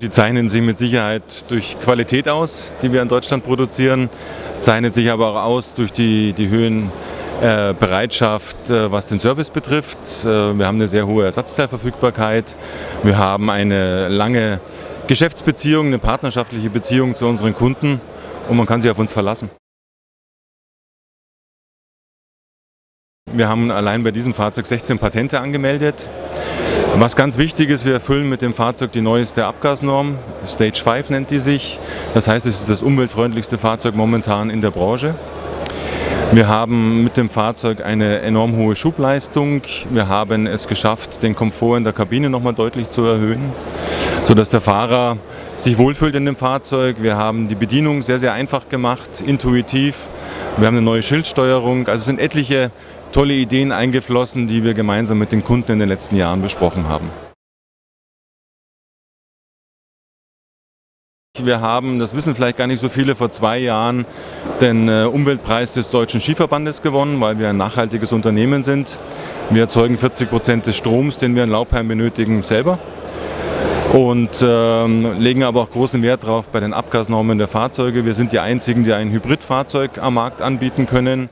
Die zeichnen sich mit Sicherheit durch Qualität aus, die wir in Deutschland produzieren, zeichnet sich aber auch aus durch die, die Höhen äh, äh, was den Service betrifft. Äh, wir haben eine sehr hohe Ersatzteilverfügbarkeit. Wir haben eine lange Geschäftsbeziehung, eine partnerschaftliche Beziehung zu unseren Kunden und man kann sich auf uns verlassen. Wir haben allein bei diesem Fahrzeug 16 Patente angemeldet. Was ganz wichtig ist, wir erfüllen mit dem Fahrzeug die neueste Abgasnorm, Stage 5 nennt die sich. Das heißt, es ist das umweltfreundlichste Fahrzeug momentan in der Branche. Wir haben mit dem Fahrzeug eine enorm hohe Schubleistung. Wir haben es geschafft, den Komfort in der Kabine nochmal deutlich zu erhöhen, sodass der Fahrer sich wohlfühlt in dem Fahrzeug. Wir haben die Bedienung sehr, sehr einfach gemacht, intuitiv. Wir haben eine neue Schildsteuerung. Also es sind etliche tolle Ideen eingeflossen, die wir gemeinsam mit den Kunden in den letzten Jahren besprochen haben. Wir haben, das wissen vielleicht gar nicht so viele, vor zwei Jahren den äh, Umweltpreis des Deutschen Skiverbandes gewonnen, weil wir ein nachhaltiges Unternehmen sind. Wir erzeugen 40 Prozent des Stroms, den wir in Laubheim benötigen, selber und ähm, legen aber auch großen Wert darauf bei den Abgasnormen der Fahrzeuge. Wir sind die einzigen, die ein Hybridfahrzeug am Markt anbieten können.